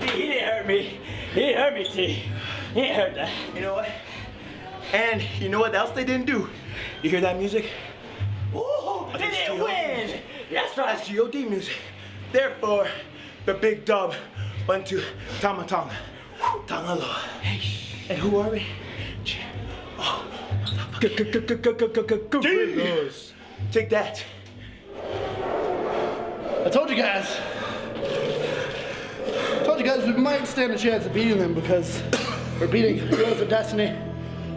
T, he didn't hurt me. He didn't hurt me, T. He didn't hurt that. You know what? And you know what else they didn't do? You hear that music? Ooh, they didn't win. That's right. That's G.O.D. music. Therefore, the big dub went to Tama Tonga. Tangaloa. And who are we? Oh, Guerrillas. Take that. I told you guys. You guys we might stand a chance of beating them because we're beating Heroes of Destiny.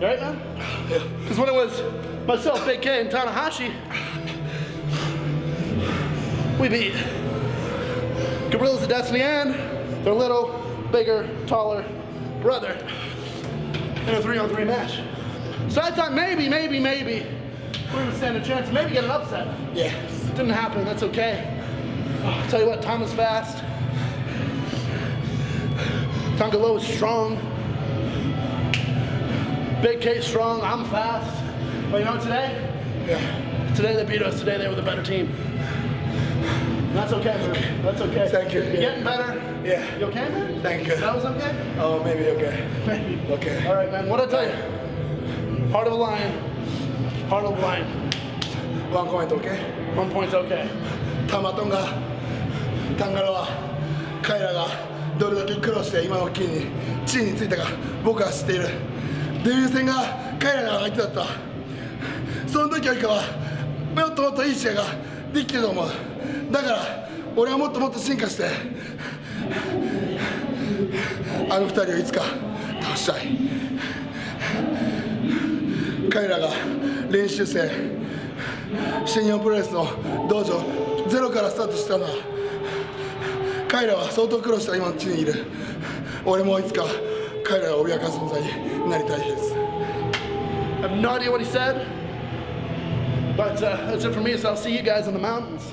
You right, man? Yeah. Because when it was myself, Big K, and Tanahashi, we beat Guerrillas of Destiny and their little, bigger, taller brother in a three-on-three match. So I thought maybe, maybe, maybe we would stand a chance, maybe get an upset. Yeah. Didn't happen, that's okay. I'll tell you what, Tom is fast. Tanga Loa is strong. Big K strong. I'm fast. But you know today? Yeah. Today they beat us. Today they were the better team. That's okay. That's okay. Thank you. You're yeah. getting better. Yeah. You okay, man? Thank you. That was okay? Oh, maybe okay. Maybe. Okay. All right, man. What I tell you? Heart of a lion. Heart of a lion. One point, okay? One point, okay. Tama Tonga, Tangaroa. Kaira どれだけ苦労して今の金に地位についたか僕は知っている。デビュー戦が彼らが相手だった。その時よりかはもっともっといい試合ができてると思う。だから俺はもっともっと進化してあの二人をいつか倒したい。彼らが練習生新日本プロレスの道場ゼロからスタートしたのは彼らは相当苦労した今の地にいる俺もいつか彼らを脅かす存在になりたいです I have no idea what he said, but uh, that's it for me. So I'll see you guys in the mountains.